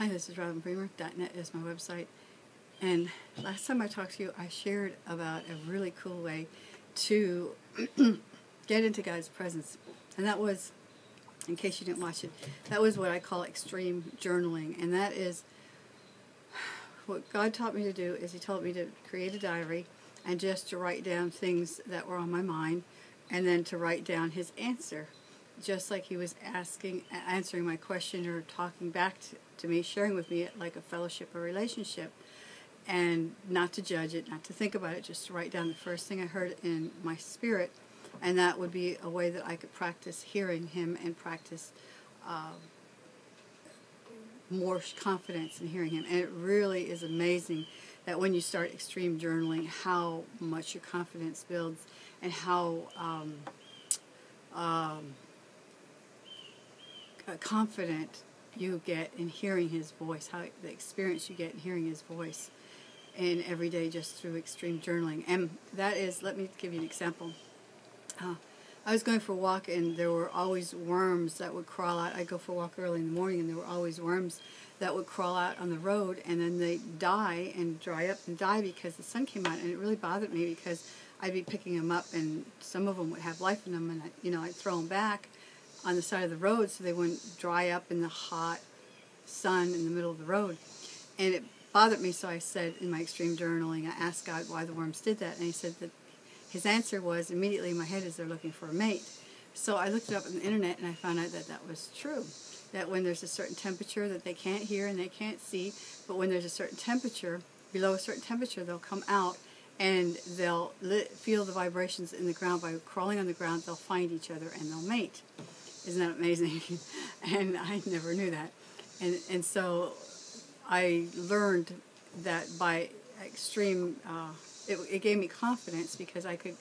Hi, this is RobinBremer.net is my website. And last time I talked to you, I shared about a really cool way to get into God's presence. And that was, in case you didn't watch it, that was what I call extreme journaling. And that is what God taught me to do is he told me to create a diary and just to write down things that were on my mind and then to write down his answer just like he was asking answering my question or talking back to, to me sharing with me like a fellowship or relationship. And not to judge it not to think about it just to write down the first thing i heard in my spirit. And that would be a way that i could practice hearing him and practice uh, more confidence in hearing him. And it really is amazing that when you start extreme journaling, how much your confidence builds and how um, um, confident you get in hearing his voice, how the experience you get in hearing his voice in every day just through extreme journaling. And that is, let me give you an example. Uh, I was going for a walk and there were always worms that would crawl out. I'd go for a walk early in the morning and there were always worms that would crawl out on the road and then they die and dry up and die because the sun came out and it really bothered me because I'd be picking them up and some of them would have life in them and I, you know I'd throw them back on the side of the road so they wouldn't dry up in the hot sun in the middle of the road and it bothered me so I said in my extreme journaling I asked God why the worms did that and he said that his answer was immediately in my head is they're looking for a mate. So I looked it up on the internet and I found out that that was true. That when there's a certain temperature that they can't hear and they can't see, but when there's a certain temperature, below a certain temperature, they'll come out and they'll feel the vibrations in the ground. By crawling on the ground, they'll find each other and they'll mate. Isn't that amazing? and I never knew that. And, and so I learned that by extreme uh, it, it gave me confidence because I could,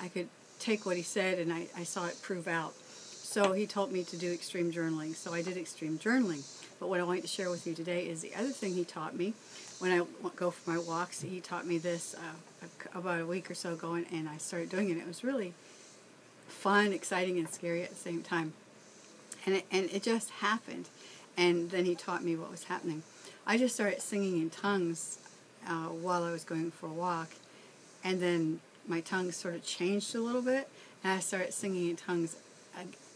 I could take what he said and I, I saw it prove out. So he told me to do extreme journaling. So I did extreme journaling. But what I want to share with you today is the other thing he taught me. When I go for my walks, he taught me this uh, about a week or so ago, and, and I started doing it. It was really fun, exciting, and scary at the same time. And it, and it just happened. And then he taught me what was happening. I just started singing in tongues uh, while I was going for a walk and then my tongue sort of changed a little bit, and I started singing in tongues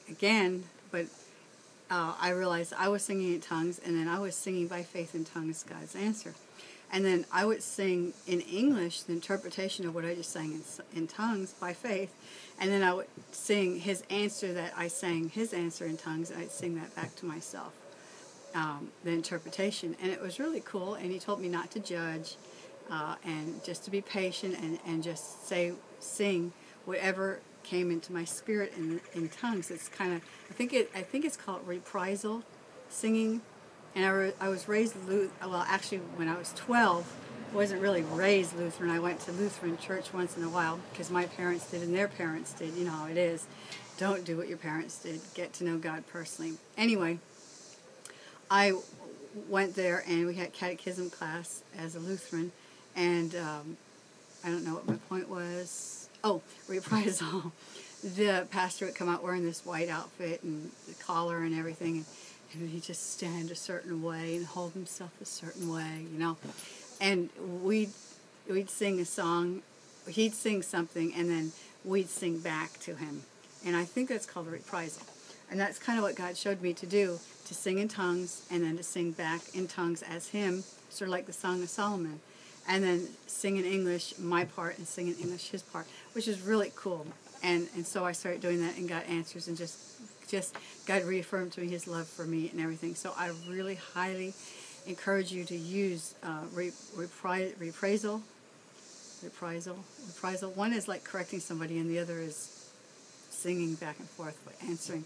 again, but uh, I realized I was singing in tongues, and then I was singing by faith in tongues God's answer. And then I would sing in English the interpretation of what I just sang in, in tongues by faith, and then I would sing his answer that I sang his answer in tongues, and I'd sing that back to myself, um, the interpretation. And it was really cool, and he told me not to judge, uh, and just to be patient and, and just say, sing whatever came into my spirit in, in tongues. It's kind of, I think it, I think it's called reprisal singing. And I, re, I was raised, well, actually, when I was 12, I wasn't really raised Lutheran. I went to Lutheran church once in a while because my parents did and their parents did. You know how it is. Don't do what your parents did. Get to know God personally. Anyway, I went there and we had catechism class as a Lutheran and um, I don't know what my point was. Oh, reprisal. the pastor would come out wearing this white outfit and the collar and everything, and, and he'd just stand a certain way and hold himself a certain way, you know. And we'd we'd sing a song, he'd sing something, and then we'd sing back to him. And I think that's called a reprisal. And that's kind of what God showed me to do, to sing in tongues and then to sing back in tongues as him, sort of like the Song of Solomon and then sing in English my part and sing in English his part, which is really cool. And and so I started doing that and got answers and just just God reaffirmed to me His love for me and everything. So I really highly encourage you to use uh, re, repri, reprisal, reprisal, reprisal. One is like correcting somebody, and the other is singing back and forth, but answering.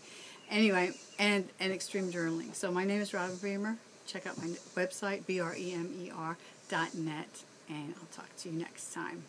Anyway, and and extreme journaling. So my name is Robin Bremer. Check out my website, B R E M E R dot net and I'll talk to you next time.